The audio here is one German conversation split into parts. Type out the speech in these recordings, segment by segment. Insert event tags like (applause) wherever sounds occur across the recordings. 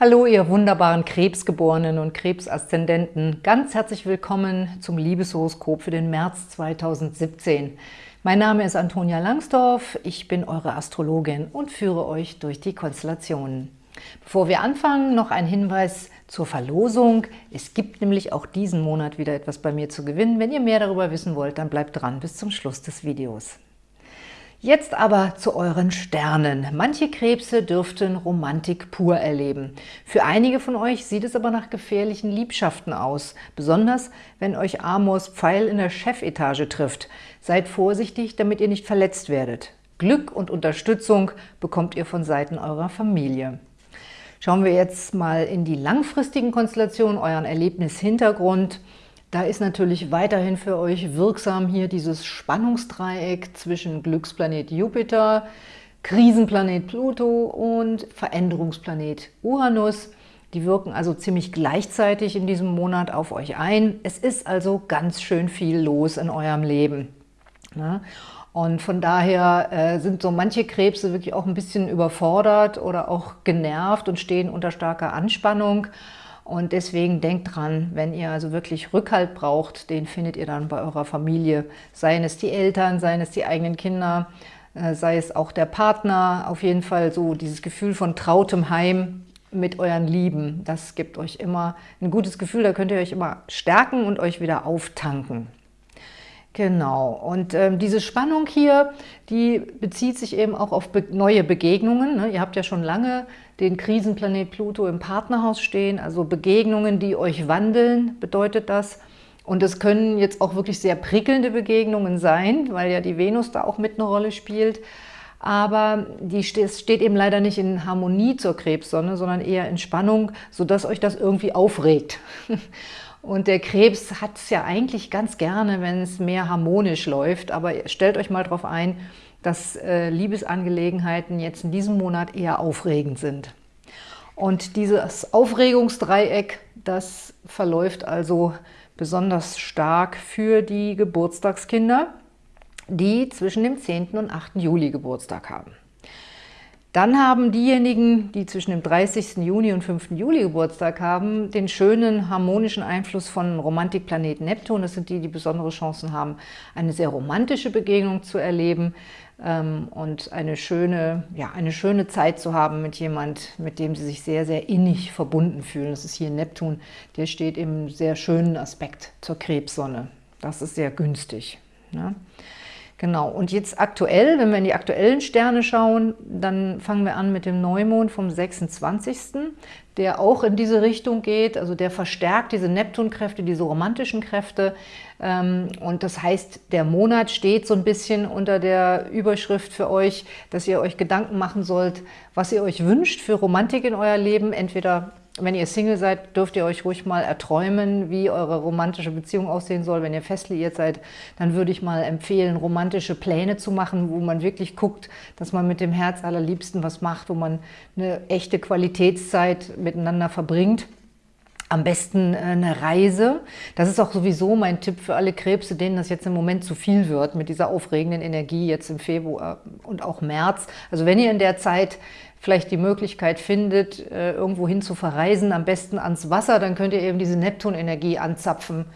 Hallo, ihr wunderbaren Krebsgeborenen und Krebsaszendenten. Ganz herzlich willkommen zum Liebeshoroskop für den März 2017. Mein Name ist Antonia Langsdorf, ich bin eure Astrologin und führe euch durch die Konstellationen. Bevor wir anfangen, noch ein Hinweis zur Verlosung. Es gibt nämlich auch diesen Monat wieder etwas bei mir zu gewinnen. Wenn ihr mehr darüber wissen wollt, dann bleibt dran bis zum Schluss des Videos. Jetzt aber zu euren Sternen. Manche Krebse dürften Romantik pur erleben. Für einige von euch sieht es aber nach gefährlichen Liebschaften aus, besonders wenn euch Amors Pfeil in der Chefetage trifft. Seid vorsichtig, damit ihr nicht verletzt werdet. Glück und Unterstützung bekommt ihr von Seiten eurer Familie. Schauen wir jetzt mal in die langfristigen Konstellationen, euren Erlebnishintergrund. Da ist natürlich weiterhin für euch wirksam hier dieses Spannungsdreieck zwischen Glücksplanet Jupiter, Krisenplanet Pluto und Veränderungsplanet Uranus. Die wirken also ziemlich gleichzeitig in diesem Monat auf euch ein. Es ist also ganz schön viel los in eurem Leben. Ne? Und von daher äh, sind so manche Krebse wirklich auch ein bisschen überfordert oder auch genervt und stehen unter starker Anspannung. Und deswegen denkt dran, wenn ihr also wirklich Rückhalt braucht, den findet ihr dann bei eurer Familie. Seien es die Eltern, seien es die eigenen Kinder, äh, sei es auch der Partner. Auf jeden Fall so dieses Gefühl von trautem Heim mit euren Lieben. Das gibt euch immer ein gutes Gefühl, da könnt ihr euch immer stärken und euch wieder auftanken. Genau, und ähm, diese Spannung hier, die bezieht sich eben auch auf be neue Begegnungen. Ne? Ihr habt ja schon lange den Krisenplanet Pluto im Partnerhaus stehen, also Begegnungen, die euch wandeln, bedeutet das. Und es können jetzt auch wirklich sehr prickelnde Begegnungen sein, weil ja die Venus da auch mit eine Rolle spielt. Aber die steht eben leider nicht in Harmonie zur Krebssonne, sondern eher in Spannung, sodass euch das irgendwie aufregt. (laughs) Und der Krebs hat es ja eigentlich ganz gerne, wenn es mehr harmonisch läuft. Aber stellt euch mal darauf ein, dass äh, Liebesangelegenheiten jetzt in diesem Monat eher aufregend sind. Und dieses Aufregungsdreieck, das verläuft also besonders stark für die Geburtstagskinder, die zwischen dem 10. und 8. Juli Geburtstag haben. Dann haben diejenigen, die zwischen dem 30. Juni und 5. Juli Geburtstag haben, den schönen harmonischen Einfluss von Romantikplanet Neptun. Das sind die, die besondere Chancen haben, eine sehr romantische Begegnung zu erleben ähm, und eine schöne, ja, eine schöne Zeit zu haben mit jemand, mit dem sie sich sehr, sehr innig verbunden fühlen. Das ist hier Neptun, der steht im sehr schönen Aspekt zur Krebssonne. Das ist sehr günstig. Ne? Genau, und jetzt aktuell, wenn wir in die aktuellen Sterne schauen, dann fangen wir an mit dem Neumond vom 26., der auch in diese Richtung geht, also der verstärkt diese Neptunkräfte, diese romantischen Kräfte. Ähm, und das heißt, der Monat steht so ein bisschen unter der Überschrift für euch, dass ihr euch Gedanken machen sollt, was ihr euch wünscht für Romantik in euer Leben, entweder wenn ihr Single seid, dürft ihr euch ruhig mal erträumen, wie eure romantische Beziehung aussehen soll. Wenn ihr fest liiert seid, dann würde ich mal empfehlen, romantische Pläne zu machen, wo man wirklich guckt, dass man mit dem Herz allerliebsten was macht, wo man eine echte Qualitätszeit miteinander verbringt. Am besten äh, eine Reise. Das ist auch sowieso mein Tipp für alle Krebse, denen das jetzt im Moment zu viel wird, mit dieser aufregenden Energie jetzt im Februar und auch März. Also wenn ihr in der Zeit vielleicht die Möglichkeit findet, äh, irgendwo hin zu verreisen, am besten ans Wasser, dann könnt ihr eben diese Neptunenergie anzapfen,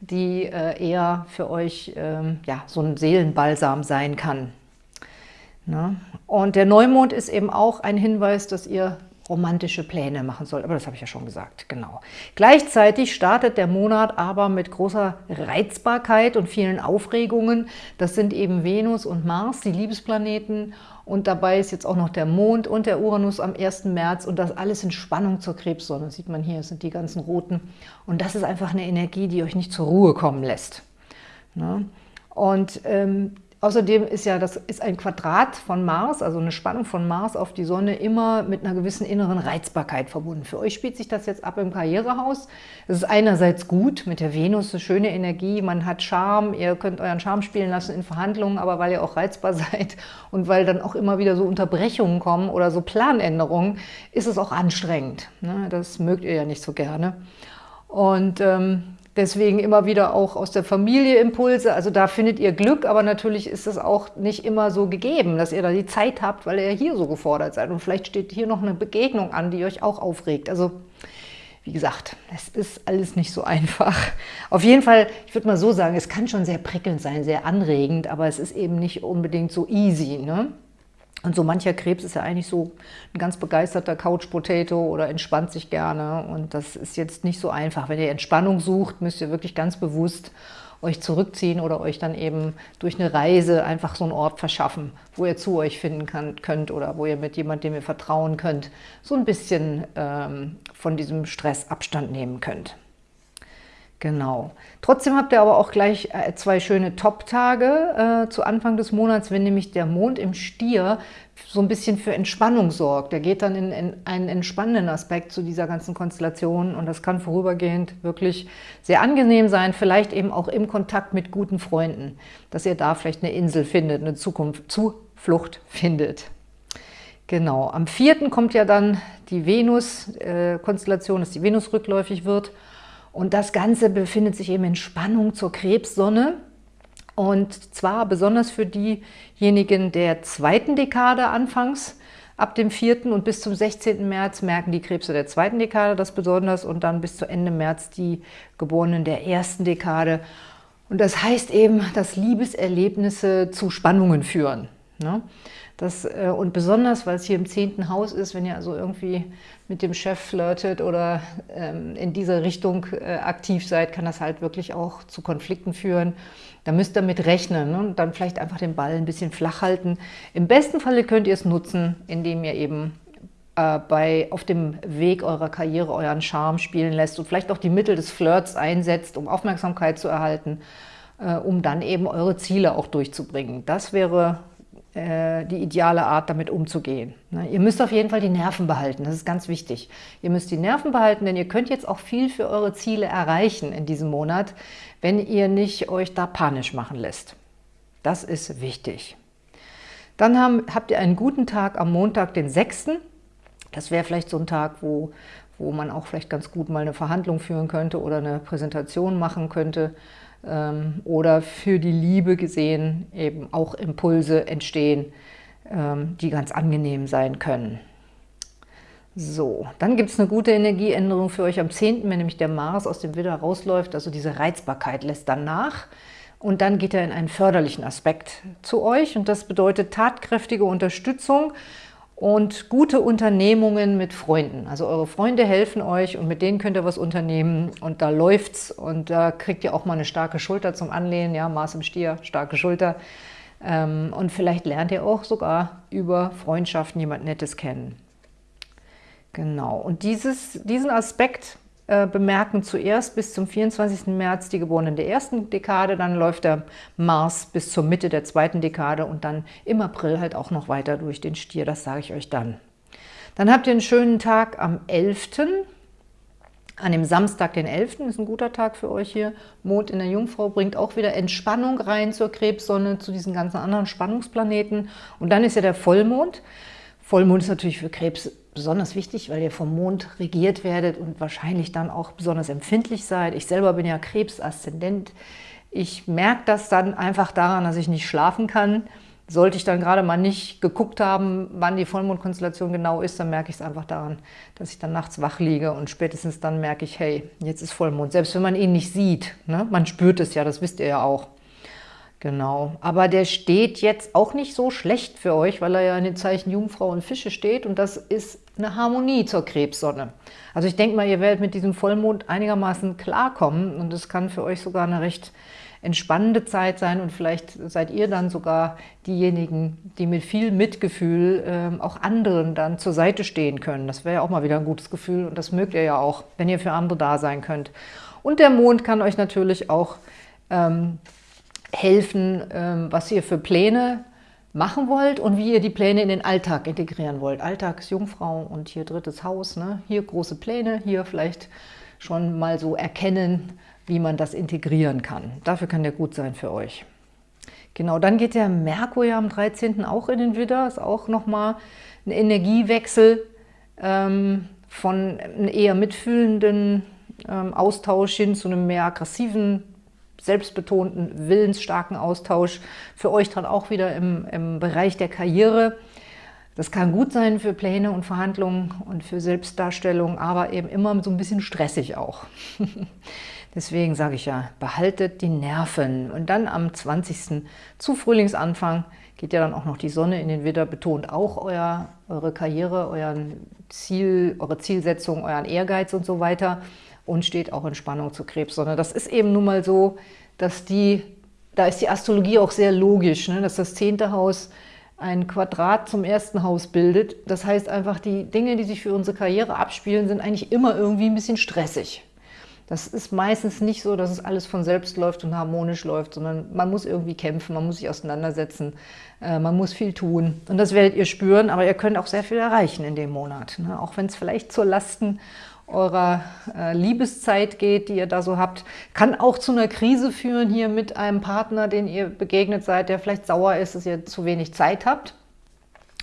die äh, eher für euch ähm, ja, so ein Seelenbalsam sein kann. Ne? Und der Neumond ist eben auch ein Hinweis, dass ihr romantische Pläne machen soll. Aber das habe ich ja schon gesagt, genau. Gleichzeitig startet der Monat aber mit großer Reizbarkeit und vielen Aufregungen. Das sind eben Venus und Mars, die Liebesplaneten. Und dabei ist jetzt auch noch der Mond und der Uranus am 1. März und das alles in Spannung zur Krebssonne. Das sieht man hier, sind die ganzen roten. Und das ist einfach eine Energie, die euch nicht zur Ruhe kommen lässt. Ne? Und ähm, Außerdem ist ja das ist ein Quadrat von Mars, also eine Spannung von Mars auf die Sonne, immer mit einer gewissen inneren Reizbarkeit verbunden. Für euch spielt sich das jetzt ab im Karrierehaus. Es ist einerseits gut, mit der Venus eine schöne Energie, man hat Charme, ihr könnt euren Charme spielen lassen in Verhandlungen, aber weil ihr auch reizbar (laughs) seid und weil dann auch immer wieder so Unterbrechungen kommen oder so Planänderungen, ist es auch anstrengend. Ne? Das mögt ihr ja nicht so gerne. Und ähm, Deswegen immer wieder auch aus der Familie Impulse. Also da findet ihr Glück, aber natürlich ist es auch nicht immer so gegeben, dass ihr da die Zeit habt, weil ihr hier so gefordert seid. Und vielleicht steht hier noch eine Begegnung an, die euch auch aufregt. Also wie gesagt, es ist alles nicht so einfach. Auf jeden Fall, ich würde mal so sagen, es kann schon sehr prickelnd sein, sehr anregend, aber es ist eben nicht unbedingt so easy. Ne? Und so mancher Krebs ist ja eigentlich so ein ganz begeisterter Couch-Potato oder entspannt sich gerne. Und das ist jetzt nicht so einfach. Wenn ihr Entspannung sucht, müsst ihr wirklich ganz bewusst euch zurückziehen oder euch dann eben durch eine Reise einfach so einen Ort verschaffen, wo ihr zu euch finden kann, könnt oder wo ihr mit jemandem, dem ihr vertrauen könnt, so ein bisschen ähm, von diesem Stress Abstand nehmen könnt. Genau. Trotzdem habt ihr aber auch gleich äh, zwei schöne Top-Tage äh, zu Anfang des Monats, wenn nämlich der Mond im Stier so ein bisschen für Entspannung sorgt. Der geht dann in, in, einen entspannenden Aspekt zu dieser ganzen Konstellation und das kann vorübergehend wirklich sehr angenehm sein, vielleicht eben auch im Kontakt mit guten Freunden, dass ihr da vielleicht eine Insel findet, eine Zukunft, Zuflucht findet. Genau, am 4. kommt ja dann die Venus-Konstellation, äh, dass die Venus rückläufig wird und das Ganze befindet sich eben in Spannung zur Krebssonne. Und zwar besonders für diejenigen der zweiten Dekade anfangs, ab dem 4. und bis zum 16. März merken die Krebse der zweiten Dekade das besonders und dann bis zu Ende März die Geborenen der ersten Dekade. Und das heißt eben, dass Liebeserlebnisse zu Spannungen führen. Ne? Das, äh, und besonders, weil es hier im zehnten Haus ist, wenn ihr also irgendwie mit dem Chef flirtet oder ähm, in dieser Richtung äh, aktiv seid, kann das halt wirklich auch zu Konflikten führen. Da müsst ihr mit rechnen ne? und dann vielleicht einfach den Ball ein bisschen flach halten. Im besten Falle könnt ihr es nutzen, indem ihr eben äh, bei, auf dem Weg eurer Karriere euren Charme spielen lässt und vielleicht auch die Mittel des Flirts einsetzt, um Aufmerksamkeit zu erhalten, äh, um dann eben eure Ziele auch durchzubringen. Das wäre die ideale Art, damit umzugehen. Ne? Ihr müsst auf jeden Fall die Nerven behalten, das ist ganz wichtig. Ihr müsst die Nerven behalten, denn ihr könnt jetzt auch viel für eure Ziele erreichen in diesem Monat, wenn ihr nicht euch da panisch machen lässt. Das ist wichtig. Dann haben, habt ihr einen guten Tag am Montag, den 6. Das wäre vielleicht so ein Tag, wo, wo man auch vielleicht ganz gut mal eine Verhandlung führen könnte oder eine Präsentation machen könnte oder für die Liebe gesehen eben auch Impulse entstehen, ähm, die ganz angenehm sein können. So, dann gibt es eine gute Energieänderung für euch am 10., wenn nämlich der Mars aus dem Widder rausläuft, also diese Reizbarkeit lässt dann nach. Und dann geht er in einen förderlichen Aspekt zu euch und das bedeutet tatkräftige Unterstützung und gute Unternehmungen mit Freunden. Also eure Freunde helfen euch und mit denen könnt ihr was unternehmen und da läuft's und da kriegt ihr auch mal eine starke Schulter zum Anlehnen, ja, Mars im Stier, starke Schulter. Ähm, und vielleicht lernt ihr auch sogar über Freundschaften jemand Nettes kennen. Genau, und dieses, diesen Aspekt äh, bemerken zuerst bis zum 24. März die Geborenen der ersten Dekade, dann läuft der Mars bis zur Mitte der zweiten Dekade und dann im April halt auch noch weiter durch den Stier, das sage ich euch dann. Dann habt ihr einen schönen Tag am 11., an dem Samstag, den 11. ist ein guter Tag für euch hier. Mond in der Jungfrau bringt auch wieder Entspannung rein zur Krebssonne, zu diesen ganzen anderen Spannungsplaneten. Und dann ist ja der Vollmond. Vollmond ist natürlich für Krebs besonders wichtig, weil ihr vom Mond regiert werdet und wahrscheinlich dann auch besonders empfindlich seid. Ich selber bin ja Krebs-Aszendent. Ich merke das dann einfach daran, dass ich nicht schlafen kann. Sollte ich dann gerade mal nicht geguckt haben, wann die Vollmondkonstellation genau ist, dann merke ich es einfach daran, dass ich dann nachts wach liege und spätestens dann merke ich, hey, jetzt ist Vollmond. Selbst wenn man ihn nicht sieht, ne? man spürt es ja, das wisst ihr ja auch. Genau, aber der steht jetzt auch nicht so schlecht für euch, weil er ja in den Zeichen Jungfrau und Fische steht und das ist eine Harmonie zur Krebssonne. Also ich denke mal, ihr werdet mit diesem Vollmond einigermaßen klarkommen und es kann für euch sogar eine recht entspannende Zeit sein und vielleicht seid ihr dann sogar diejenigen, die mit viel Mitgefühl ähm, auch anderen dann zur Seite stehen können. Das wäre ja auch mal wieder ein gutes Gefühl und das mögt ihr ja auch, wenn ihr für andere da sein könnt. Und der Mond kann euch natürlich auch ähm, helfen, ähm, was ihr für Pläne machen wollt und wie ihr die Pläne in den Alltag integrieren wollt. Alltagsjungfrau und hier drittes Haus, ne? hier große Pläne, hier vielleicht schon mal so erkennen, wie man das integrieren kann. Dafür kann der gut sein für euch. Genau, dann geht der Merkur ja am 13. auch in den Widder, ist auch nochmal ein Energiewechsel ähm, von einem eher mitfühlenden ähm, Austausch hin zu einem mehr aggressiven, selbstbetonten, willensstarken Austausch. Für euch dann auch wieder im, im Bereich der Karriere. Das kann gut sein für Pläne und Verhandlungen und für Selbstdarstellung, aber eben immer so ein bisschen stressig auch. (laughs) Deswegen sage ich ja, behaltet die Nerven. Und dann am 20. zu Frühlingsanfang geht ja dann auch noch die Sonne in den Widder, betont auch euer, eure Karriere, euren Ziel, eure Zielsetzung, euren Ehrgeiz und so weiter und steht auch in Spannung zur Krebssonne. Das ist eben nun mal so, dass die, da ist die Astrologie auch sehr logisch, ne? dass das zehnte Haus ein Quadrat zum ersten Haus bildet. Das heißt einfach, die Dinge, die sich für unsere Karriere abspielen, sind eigentlich immer irgendwie ein bisschen stressig. Das ist meistens nicht so, dass es alles von selbst läuft und harmonisch läuft, sondern man muss irgendwie kämpfen, man muss sich auseinandersetzen, äh, man muss viel tun. Und das werdet ihr spüren, aber ihr könnt auch sehr viel erreichen in dem Monat. Ne? Auch wenn es vielleicht zur Lasten eurer äh, Liebeszeit geht, die ihr da so habt, kann auch zu einer Krise führen hier mit einem Partner, den ihr begegnet seid, der vielleicht sauer ist, dass ihr zu wenig Zeit habt.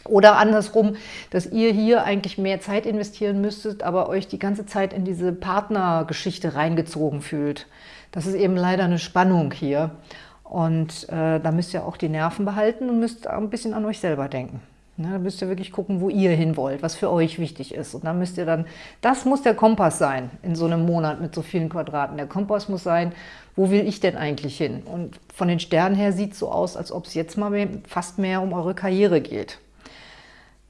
Oder andersrum, dass ihr hier eigentlich mehr Zeit investieren müsstet, aber euch die ganze Zeit in diese Partnergeschichte reingezogen fühlt. Das ist eben leider eine Spannung hier. Und äh, da müsst ihr auch die Nerven behalten und müsst ein bisschen an euch selber denken. Ne, da müsst ihr wirklich gucken, wo ihr hin wollt, was für euch wichtig ist. Und dann müsst ihr dann, das muss der Kompass sein in so einem Monat mit so vielen Quadraten. Der Kompass muss sein, wo will ich denn eigentlich hin? Und von den Sternen her sieht es so aus, als ob es jetzt mal mehr, fast mehr um eure Karriere geht.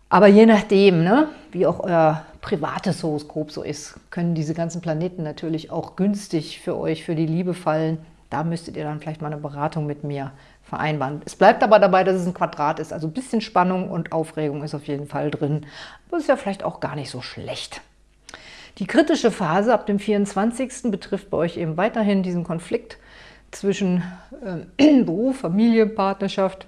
Aber je nachdem, ne, wie auch euer privates Horoskop so ist, können diese ganzen Planeten natürlich auch günstig für euch, für die Liebe fallen. Da müsstet ihr dann vielleicht mal eine Beratung mit mir vereinbaren. Es bleibt aber dabei, dass es ein Quadrat ist, also ein bisschen Spannung und Aufregung ist auf jeden Fall drin. Das ist ja vielleicht auch gar nicht so schlecht. Die kritische Phase ab dem 24. betrifft bei euch eben weiterhin diesen Konflikt zwischen äh, (clears throat) Beruf, Familie, Partnerschaft.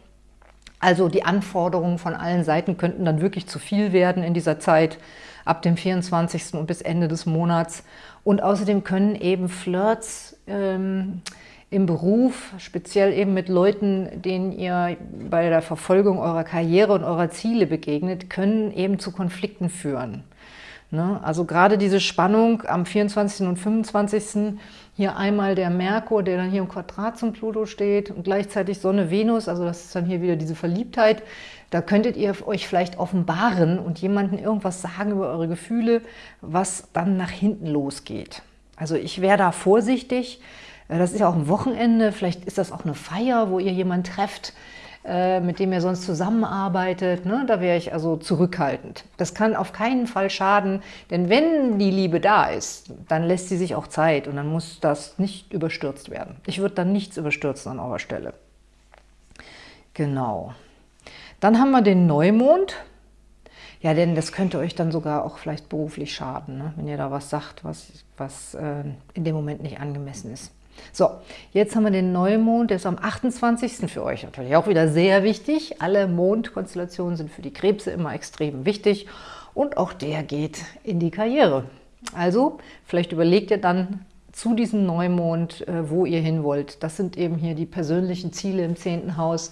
Also die Anforderungen von allen Seiten könnten dann wirklich zu viel werden in dieser Zeit ab dem 24. und bis Ende des Monats. Und außerdem können eben Flirts ähm, im Beruf, speziell eben mit Leuten, denen ihr bei der Verfolgung eurer Karriere und eurer Ziele begegnet, können eben zu Konflikten führen. Ne? Also gerade diese Spannung am 24. und 25. Hier einmal der Merkur, der dann hier im Quadrat zum Pluto steht und gleichzeitig Sonne, Venus, also das ist dann hier wieder diese Verliebtheit. Da könntet ihr euch vielleicht offenbaren und jemandem irgendwas sagen über eure Gefühle, was dann nach hinten losgeht. Also ich wäre da vorsichtig, das ist ja auch ein Wochenende, vielleicht ist das auch eine Feier, wo ihr jemanden trefft, äh, mit dem ihr sonst zusammenarbeitet. Ne? Da wäre ich also zurückhaltend. Das kann auf keinen Fall schaden, denn wenn die Liebe da ist, dann lässt sie sich auch Zeit und dann muss das nicht überstürzt werden. Ich würde dann nichts überstürzen an eurer Stelle. Genau. Dann haben wir den Neumond. Ja, denn das könnte euch dann sogar auch vielleicht beruflich schaden, ne? wenn ihr da was sagt, was, was äh, in dem Moment nicht angemessen ist. So, jetzt haben wir den Neumond, der ist am 28. für euch natürlich auch wieder sehr wichtig. Alle Mondkonstellationen sind für die Krebse immer extrem wichtig und auch der geht in die Karriere. Also, vielleicht überlegt ihr dann zu diesem Neumond, äh, wo ihr hin wollt. Das sind eben hier die persönlichen Ziele im 10. Haus.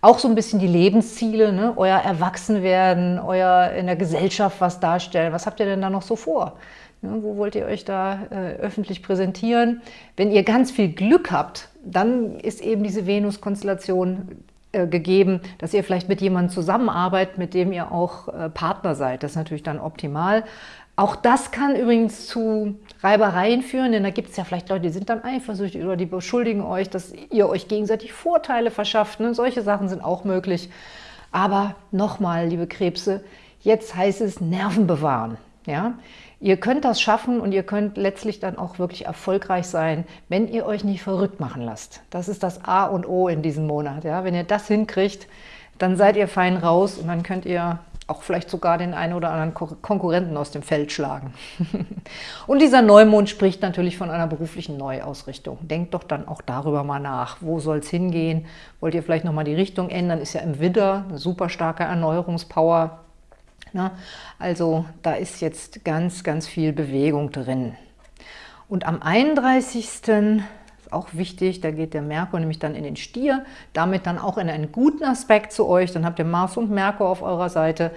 Auch so ein bisschen die Lebensziele, ne? euer Erwachsenwerden, euer in der Gesellschaft was darstellen. Was habt ihr denn da noch so vor? Ja, wo wollt ihr euch da äh, öffentlich präsentieren? Wenn ihr ganz viel Glück habt, dann ist eben diese Venus-Konstellation äh, gegeben, dass ihr vielleicht mit jemandem zusammenarbeitet, mit dem ihr auch äh, Partner seid. Das ist natürlich dann optimal. Auch das kann übrigens zu Reibereien führen, denn da gibt es ja vielleicht Leute, die sind dann eifersüchtig oder die beschuldigen euch, dass ihr euch gegenseitig Vorteile verschafft. Ne? Solche Sachen sind auch möglich. Aber nochmal, liebe Krebse, jetzt heißt es Nerven bewahren. Ja? Ihr könnt das schaffen und ihr könnt letztlich dann auch wirklich erfolgreich sein, wenn ihr euch nicht verrückt machen lasst. Das ist das A und O in diesem Monat. Ja? Wenn ihr das hinkriegt, dann seid ihr fein raus und dann könnt ihr auch vielleicht sogar den einen oder anderen Konkurrenten aus dem Feld schlagen. (laughs) und dieser Neumond spricht natürlich von einer beruflichen Neuausrichtung. Denkt doch dann auch darüber mal nach. Wo soll es hingehen? Wollt ihr vielleicht nochmal die Richtung ändern? Ist ja im Widder eine super starke Erneuerungspower. Ne? Also da ist jetzt ganz, ganz viel Bewegung drin. Und am 31. ist auch wichtig. Da geht der Merkur nämlich dann in den Stier, damit dann auch in einen guten Aspekt zu euch. Dann habt ihr Mars und Merkur auf eurer Seite,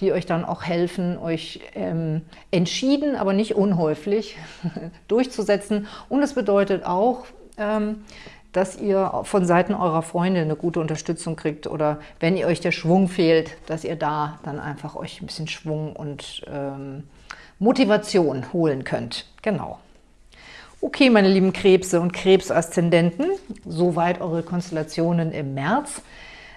die euch dann auch helfen, euch ähm, entschieden, aber nicht unhäufig (laughs) durchzusetzen. Und es bedeutet auch, ähm, dass ihr von Seiten eurer Freunde eine gute Unterstützung kriegt oder wenn ihr euch der Schwung fehlt, dass ihr da dann einfach euch ein bisschen Schwung und ähm, Motivation holen könnt. Genau. Okay, meine lieben Krebse und Krebsaszendenten, soweit eure Konstellationen im März.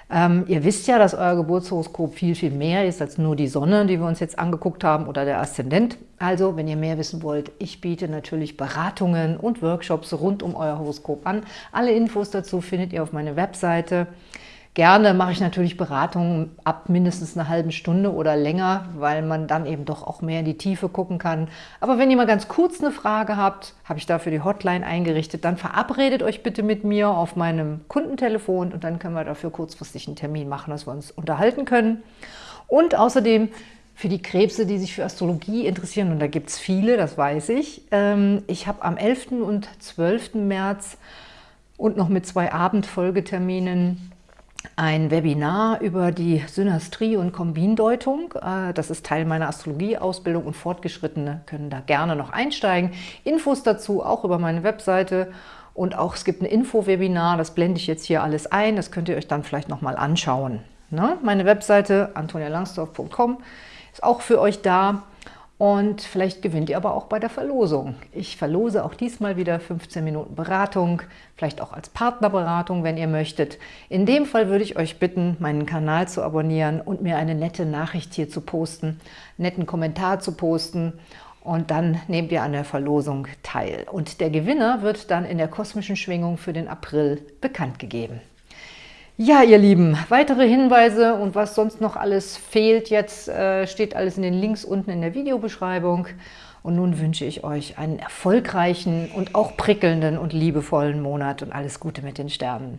Ähm, ihr wisst ja, dass euer Geburtshoroskop viel, viel mehr ist als nur die Sonne, die wir uns jetzt angeguckt haben, oder der Aszendent. Also, wenn ihr mehr wissen wollt, ich biete natürlich Beratungen und Workshops rund um euer Horoskop an. Alle Infos dazu findet ihr auf meiner Webseite. Gerne mache ich natürlich Beratungen ab mindestens einer halben Stunde oder länger, weil man dann eben doch auch mehr in die Tiefe gucken kann. Aber wenn ihr mal ganz kurz eine Frage habt, habe ich dafür die Hotline eingerichtet, dann verabredet euch bitte mit mir auf meinem Kundentelefon und dann können wir dafür kurzfristig einen Termin machen, dass wir uns unterhalten können. Und außerdem für die Krebse, die sich für Astrologie interessieren, und da gibt es viele, das weiß ich, ähm, ich habe am 11. und 12. März und noch mit zwei Abendfolgeterminen ein Webinar über die Synastrie- und Kombindeutung. Äh, das ist Teil meiner Astrologieausbildung und Fortgeschrittene können da gerne noch einsteigen. Infos dazu auch über meine Webseite und auch es gibt ein Info-Webinar, das blende ich jetzt hier alles ein, das könnt ihr euch dann vielleicht nochmal anschauen. Ne? Meine Webseite antonialangsdorf.com ist auch für euch da. Und vielleicht gewinnt ihr aber auch bei der Verlosung. Ich verlose auch diesmal wieder 15 Minuten Beratung, vielleicht auch als Partnerberatung, wenn ihr möchtet. In dem Fall würde ich euch bitten, meinen Kanal zu abonnieren und mir eine nette Nachricht hier zu posten, einen netten Kommentar zu posten und dann nehmt ihr an der Verlosung teil. Und der Gewinner wird dann in der kosmischen Schwingung für den April bekannt gegeben. Ja, ihr Lieben, weitere Hinweise und was sonst noch alles fehlt jetzt, äh, steht alles in den Links unten in der Videobeschreibung. Und nun wünsche ich euch einen erfolgreichen und auch prickelnden und liebevollen Monat und alles Gute mit den Sternen.